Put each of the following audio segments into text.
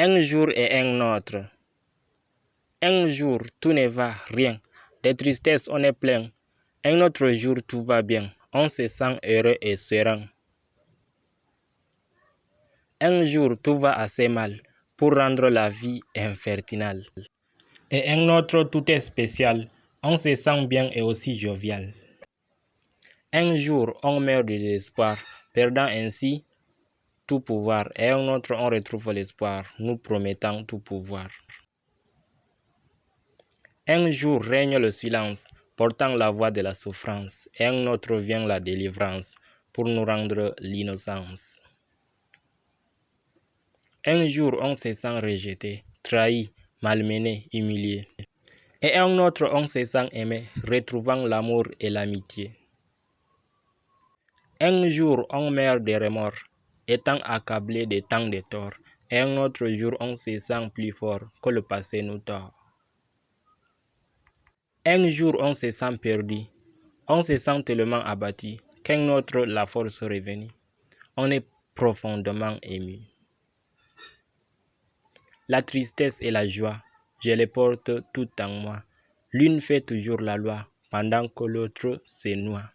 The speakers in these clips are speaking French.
Un jour et un autre. Un jour, tout ne va, rien. Des tristesses, on est plein. Un autre jour, tout va bien. On se sent heureux et serein. Un jour, tout va assez mal pour rendre la vie infertinale. Et un autre, tout est spécial. On se sent bien et aussi jovial. Un jour, on meurt de désespoir, perdant ainsi tout pouvoir. Et un autre, on retrouve l'espoir, nous promettant tout pouvoir. Un jour règne le silence, portant la voix de la souffrance, et un autre vient la délivrance, pour nous rendre l'innocence. Un jour on se sent rejeté, trahi, malmené, humilié. Et un autre on se sent aimé, retrouvant l'amour et l'amitié. Un jour on meurt de remords, étant accablé de tant de torts, un autre jour on se sent plus fort que le passé nous tord. Un jour on se sent perdu, on se sent tellement abattu qu'un autre la force revenue. On est profondément ému. La tristesse et la joie, je les porte tout en moi. L'une fait toujours la loi, pendant que l'autre se noie.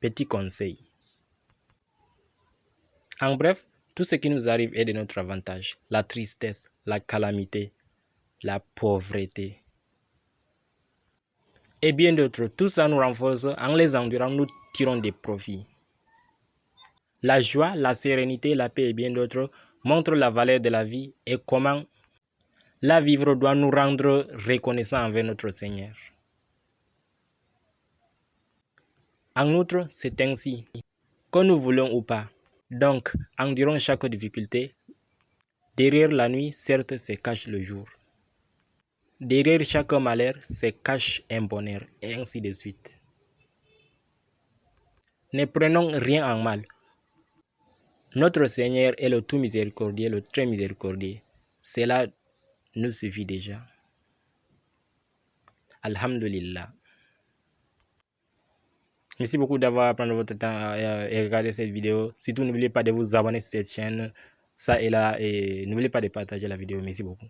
Petit conseil. En bref, tout ce qui nous arrive est de notre avantage. La tristesse, la calamité, la pauvreté. Et bien d'autres, tout ça nous renforce. En les endurant, nous tirons des profits. La joie, la sérénité, la paix et bien d'autres montrent la valeur de la vie et comment la vivre doit nous rendre reconnaissants envers notre Seigneur. En outre, c'est ainsi, que nous voulons ou pas. Donc, endurons chaque difficulté. Derrière la nuit, certes, se cache le jour. Derrière chaque malheur se cache un bonheur, et ainsi de suite. Ne prenons rien en mal. Notre Seigneur est le tout miséricordieux, le très miséricordieux. Cela nous suffit déjà. Alhamdulillah. Merci beaucoup d'avoir pris votre temps et regarder cette vidéo. Surtout, n'oubliez pas de vous abonner à cette chaîne, ça et là, et n'oubliez pas de partager la vidéo. Merci beaucoup.